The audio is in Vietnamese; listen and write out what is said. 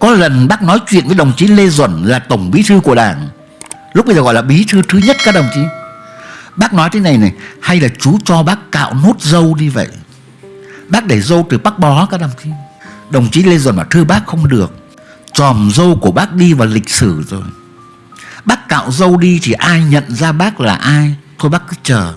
Có lần bác nói chuyện với đồng chí Lê Duẩn là tổng bí thư của đảng. Lúc bây giờ gọi là bí thư thứ nhất các đồng chí. Bác nói thế này này, Hay là chú cho bác cạo nốt dâu đi vậy? Bác để dâu từ bác bó các đồng chí. Đồng chí Lê Duẩn bảo, thưa bác, không được. Tròm dâu của bác đi vào lịch sử rồi. Bác cạo dâu đi thì ai nhận ra bác là ai? Thôi bác cứ chờ.